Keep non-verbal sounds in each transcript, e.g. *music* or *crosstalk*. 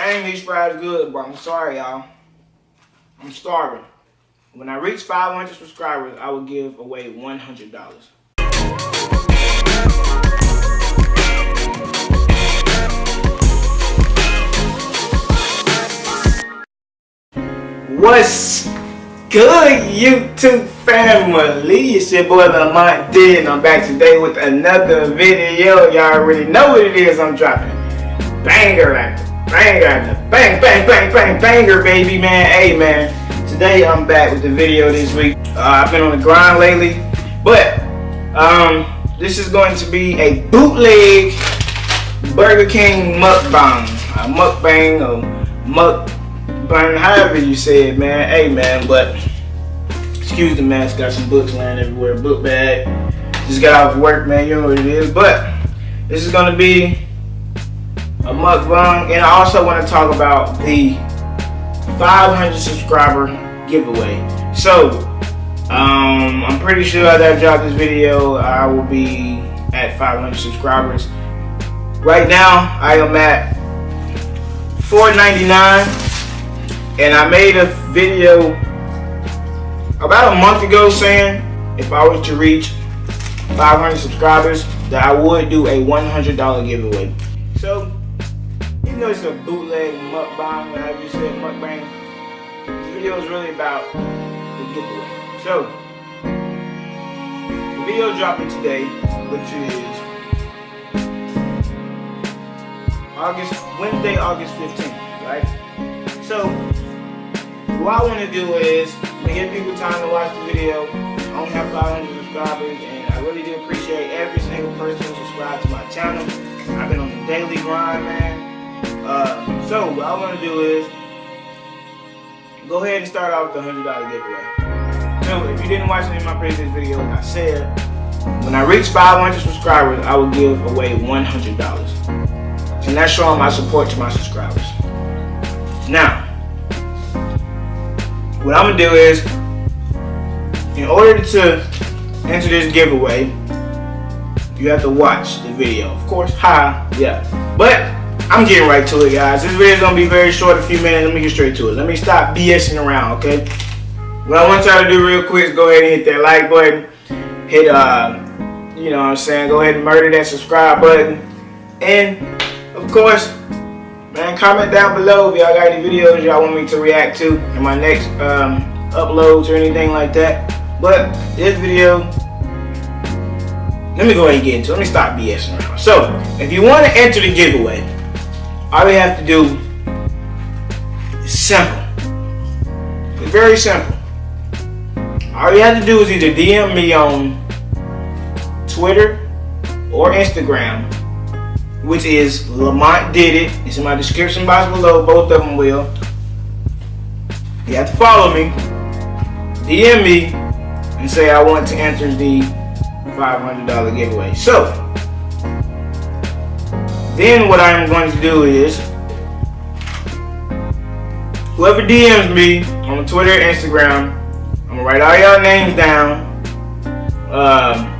Dang, these fries good, but I'm sorry, y'all. I'm starving. When I reach 500 subscribers, I will give away $100. What's good, YouTube family? It's your boy Lamont D, and I'm back today with another video. Y'all already know what it is I'm dropping. Banger after banger bang, bang, bang, bang, banger, baby, man. Hey, man. Today I'm back with the video this week. Uh, I've been on the grind lately, but um, this is going to be a bootleg Burger King mukbang. A mukbang or mukbang, however you say it, man. Hey, man, but excuse the mess. Got some books laying everywhere. Book bag. Just got off work, man. You know what it is. But this is going to be a mukbang. And I also want to talk about the 500 subscriber giveaway. So, um, I'm pretty sure that I drop this video, I will be at 500 subscribers. Right now, I am at 499 and I made a video about a month ago saying if I was to reach 500 subscribers that I would do a $100 giveaway. So, though it's a bootleg mukbang, whatever you said, mukbang, this video is really about the giveaway. So, the video dropping today, which is August, Wednesday, August 15th, right? So, what I want to do is to give people time to watch the video. I only have 500 subscribers, and I really do appreciate every single person who subscribed to my channel. I've been on the daily grind, man. Uh, so, what I want to do is go ahead and start off with the $100 giveaway. So, if you didn't watch any of my previous videos, I said when I reach 500 subscribers, I will give away $100. And that's showing my support to my subscribers. Now, what I'm gonna do is, in order to enter this giveaway, you have to watch the video. Of course, hi, yeah. But I'm getting right to it, guys. This video is gonna be very short, a few minutes. Let me get straight to it. Let me stop BSing around, okay? What I want y'all to do real quick is go ahead and hit that like button. Hit, uh, you know what I'm saying? Go ahead and murder that subscribe button. And, of course, Man, comment down below if y'all got any videos y'all want me to react to in my next um, uploads or anything like that. But this video, let me go ahead and get into it. Let me stop BSing around. So, if you want to enter the giveaway, all you have to do is simple. It's very simple. All you have to do is either DM me on Twitter or Instagram which is Lamont did it. It's in my description box below. Both of them will. You have to follow me, DM me, and say I want to enter the $500 giveaway. So, then what I'm going to do is, whoever DMs me on Twitter Instagram, I'm going to write all y'all names down. Um,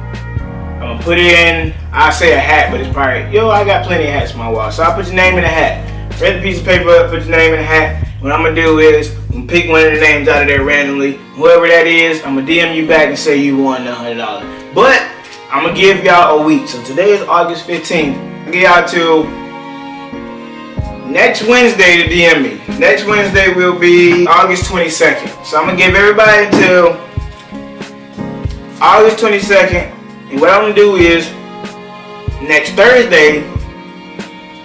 I'm gonna put it in, I say a hat, but it's probably, yo, I got plenty of hats in my wall. So I'll put your name in a hat. Read the piece of paper up, put your name in a hat. What I'm gonna do is, I'm gonna pick one of the names out of there randomly. Whoever that is, I'm gonna DM you back and say you won the $100. But, I'm gonna give y'all a week. So today is August 15th. Give y'all till next Wednesday to DM me. Next Wednesday will be August 22nd. So I'm gonna give everybody until August 22nd and what I'm gonna do is next Thursday,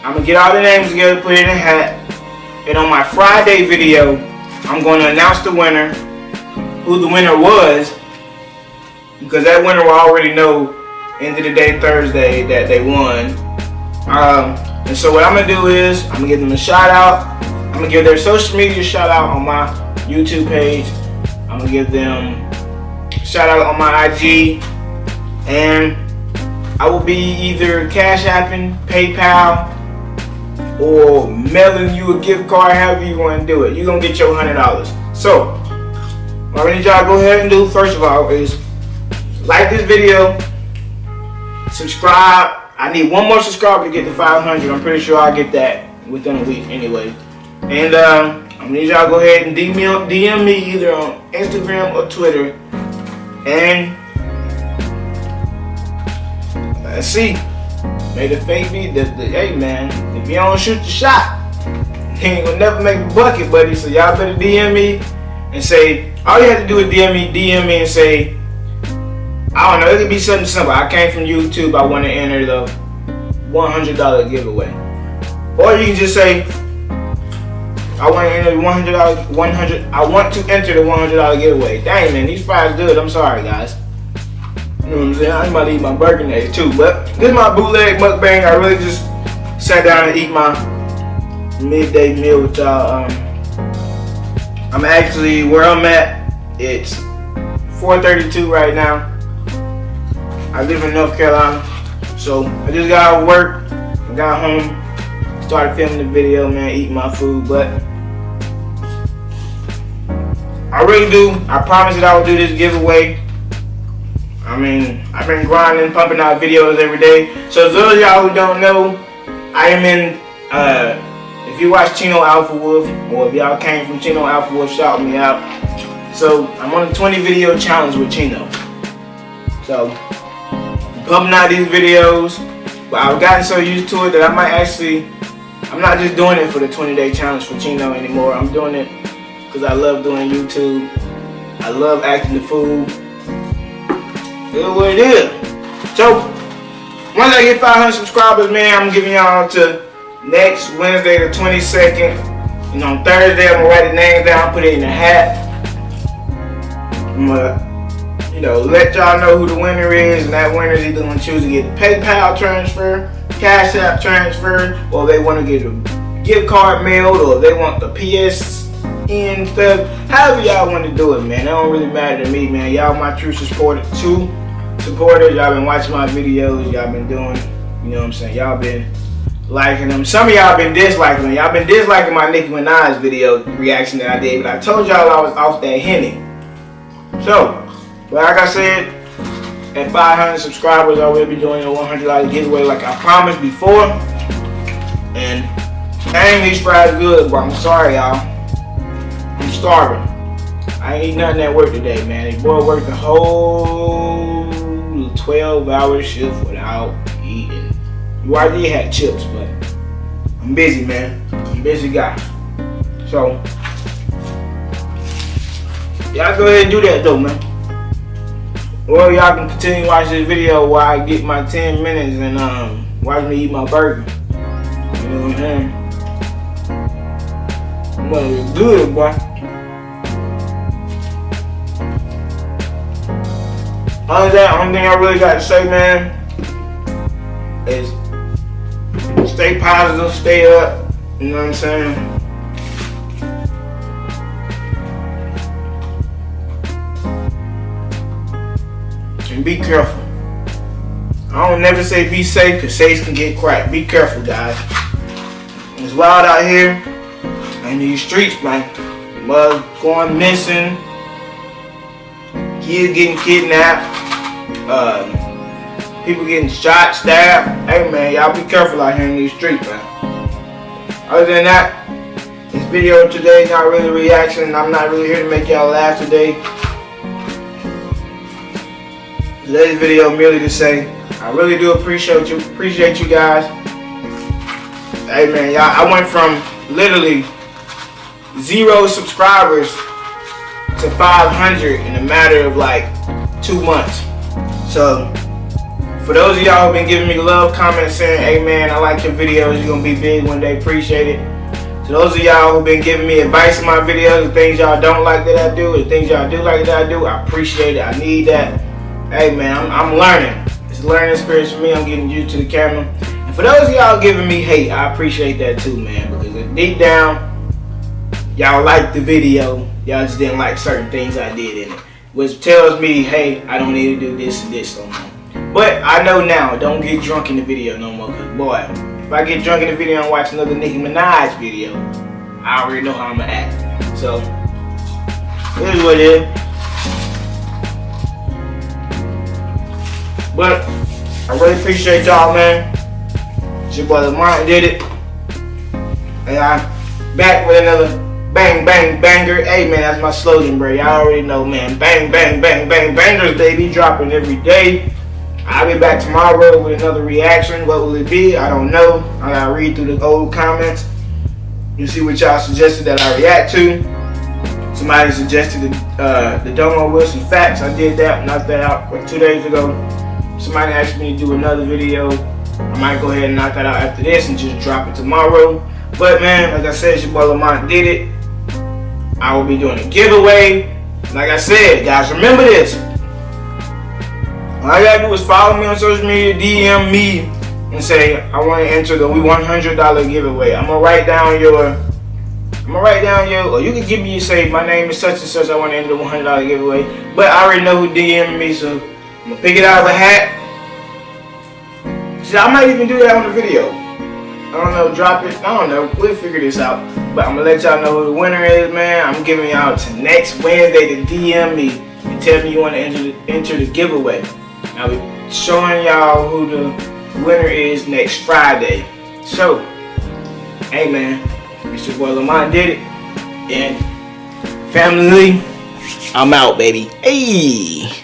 I'm gonna get all the names together, put it in a hat, and on my Friday video, I'm gonna announce the winner, who the winner was, because that winner will already know end of the day Thursday that they won. Um, and so what I'm gonna do is I'm gonna give them a shout out. I'm gonna give their social media shout out on my YouTube page. I'm gonna give them shout out on my IG and I will be either cash apping, PayPal, or mailing you a gift card, however you want to do it. You're to get your $100. So, what I need y'all go ahead and do, first of all, is like this video, subscribe. I need one more subscriber to get to 500. I'm pretty sure I'll get that within a week anyway. And um, I need y'all go ahead and DM me, DM me either on Instagram or Twitter. And let's see. May the fate be the, the hey man, if you don't shoot the shot, *laughs* he ain't gonna never make a bucket, buddy. So y'all better DM me and say all you have to do is DM me, DM me and say I don't know, it could be something simple. I came from YouTube, I want to enter the $100 giveaway. Or you can just say I want to enter the $100, 100 I want to enter the $100 giveaway. Dang man, these fries good. I'm sorry guys. You know what I'm saying? I'm about to eat my burger too. But this is my bootleg mukbang. I really just sat down and eat my midday meal with y'all. Um, I'm actually where I'm at. It's 4:32 right now. I live in North Carolina, so I just got out of work. Got home, started filming the video, man, eating my food, but I really do. I promise that I will do this giveaway I mean, I've been grinding, pumping out videos every day. So those y'all who don't know, I am in, uh, if you watch Chino Alpha Wolf, or if y'all came from Chino Alpha Wolf, shout me out. So I'm on a 20 video challenge with Chino. So, pumping out these videos, but I've gotten so used to it that I might actually, I'm not just doing it for the 20 day challenge for Chino anymore. I'm doing it because I love doing YouTube. I love acting the fool. It what it is. So, once I get 500 subscribers, man, I'm giving y'all to next Wednesday the 22nd. And on Thursday, I'm gonna write the names down, put it in the hat. I'm gonna, you know, let y'all know who the winner is, and that winner is either gonna choose to get a PayPal transfer, Cash App transfer, or they want to get a gift card mailed, or they want the PSN stuff. However y'all want to do it, man. It don't really matter to me, man. Y'all my true supporter too supporters. Y'all been watching my videos. Y'all been doing, you know what I'm saying? Y'all been liking them. Some of y'all been disliking them. Y'all been disliking my Nicki Minaj video reaction that I did. But I told y'all I was off that Henny. So, like I said, at 500 subscribers, I will be doing a $100 giveaway like I promised before. And dang, these fries good, but I'm sorry, y'all. I'm starving. I ain't eat nothing at work today, man. The boy worked the whole 12 hour shift without eating. URD had chips, but I'm busy, man. I'm busy guy. So, y'all go ahead and do that though, man. Or y'all can continue watching this video while I get my 10 minutes and um, watch me eat my burger. You know what I'm saying? Well, it's good, boy. Other than that, only thing I really got to say, man, is stay positive, stay up. You know what I'm saying? And be careful. I don't never say be safe because safes can get cracked. Be careful, guys. It's wild out here in these streets, man. Mud going missing kids getting kidnapped, uh, people getting shot, stabbed. Hey man, y'all be careful out here in these streets, man. Other than that, this video today not really reaction. I'm not really here to make y'all laugh today. Today's video merely to say, I really do appreciate you, appreciate you guys. Hey man, y'all, I went from literally zero subscribers to 500 in a matter of like two months. So for those of y'all who've been giving me love comments saying, hey man, I like your videos, you're gonna be big one day, appreciate it. To those of y'all who've been giving me advice in my videos, the things y'all don't like that I do, the things y'all do like that I do, I appreciate it, I need that. Hey man, I'm, I'm learning. It's a learning experience for me, I'm getting used to the camera. And for those of y'all giving me hate, I appreciate that too, man, because deep down, y'all like the video, y'all just didn't like certain things I did in it. Which tells me, hey, I don't need to do this and this no more. But I know now, don't get drunk in the video no more. Cause boy, if I get drunk in the video and watch another Nicki Minaj video, I already know how I'm gonna act. So, here's what it is. But, I really appreciate y'all, man. It's your brother Martin did it. And I'm back with another bang, bang, banger. Hey, man, that's my slogan, bro. Y'all already know, man. Bang, bang, bang, bang, bangers, baby. Dropping every day. I'll be back tomorrow with another reaction. What will it be? I don't know. I gotta read through the old comments. You see what y'all suggested that I react to. Somebody suggested the, uh, the Domo Wilson facts. I did that, knocked that out like two days ago. Somebody asked me to do another video. I might go ahead and knock that out after this and just drop it tomorrow. But man, like I said, your boy Lamont did it. I will be doing a giveaway. Like I said, guys, remember this. All you gotta do is follow me on social media, DM me, and say, I want to enter the We $100 giveaway. I'm gonna write down your, I'm gonna write down your, or you can give me, say, my name is such and such, I want to enter the $100 giveaway. But I already know who DM me, so I'm gonna pick it out of a hat. See, I might even do that on the video. I don't know, drop it. I don't know. We'll figure this out. But I'm gonna let y'all know who the winner is, man. I'm giving y'all to next Wednesday to DM me and tell me you want to enter the, enter the giveaway. I'll be showing y'all who the winner is next Friday. So, hey man, it's your boy Lamont did it. And family, I'm out, baby. Hey.